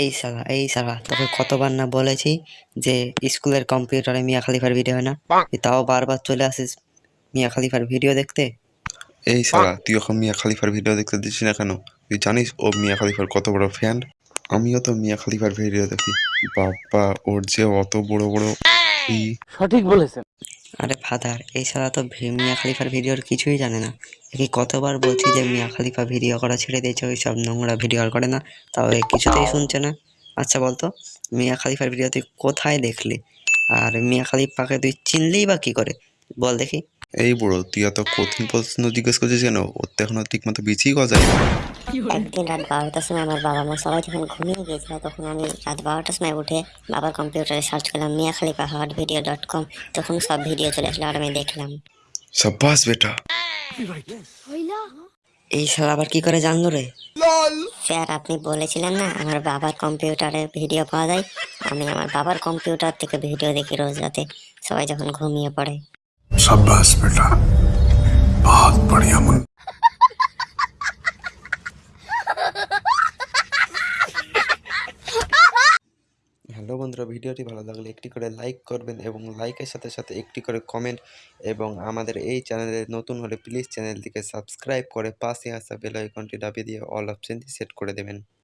এই সালা এই সালা তোকে কতবার না বলেছি যে স্কুলের কম্পিউটারে মিয়া খালিফার ভিডিও হয় না? তুই তাও বারবার চলে আসিস মিয়া খালিফার ভিডিও দেখতে? এই সারা তুই এখন মিয়া খালিফার ভিডিও দেখতে দিচ্ছিস না কেন? তুই জানিস ও মিয়া খালিফার কত বড় ফ্যান আমিও তো মিয়া খালিফার ভিডিও দেখি। বাবা ওর যে অত বড় বড় সঠিক বলেছেন। আরে ফাদার সালা তো মিয়া খালিফার ভিডিওর কিছুই জানে না। একে কতবার বলছি যে মিয়া খালিফা ভিডিও করা ছেড়ে দিয়েছে ওই সব নোংরা ভিডিও আর করে না, তাও এ কিছুতেই শুনছে না। আচ্ছা বলতো, মিয়া খালিফার ভিডিও তুই কোথায় দেখলি? আর মিয়া খালিফাকে তুই চিনলেই বা কি করে? বল দেখি। এই বড়, তুই এত কঠিন প্রশ্ন জিজ্ঞেস করছিস কেন? ওর তো এখনও ঠিক মতো বিচিই গজায় একদিন রাত বারোটার সময় আমার বাবা মা সবাই যখন ঘুমিয়ে গিয়েছিল তখন আমি রাত বারোটার সময় উঠে বাবার কম্পিউটারে সার্চ করলাম মিয়া খালিফা হট ভিডিও ডট কম তখন সব ভিডিও চলে আসলো আর আমি দেখলাম। এইসব আবার কি করে জানলো রে? স্যার আপনি বলেছিলেন না আমার বাবার কম্পিউটারে ভিডিও পাওয়া যায়? আমি আমার বাবার কম্পিউটার থেকে ভিডিও দেখি রোজ রাতে সবাই যখন ঘুমিয়ে পড়ে। সাব্বাস বেটা। বন্ধুরা, ভিডিওটি ভালো লাগলে একটি করে লাইক করবেন এবং লাইকের সাথে সাথে একটি করে কমেন্ট এবং আমাদের এই চ্যানেলে নতুন হলে প্লিজ চ্যানেলটিকে সাবস্ক্রাইব করে পাশে আসা বেল আইকনটি দাবিয়ে দিয়ে অল অপশনটি সেট করে দেবেন।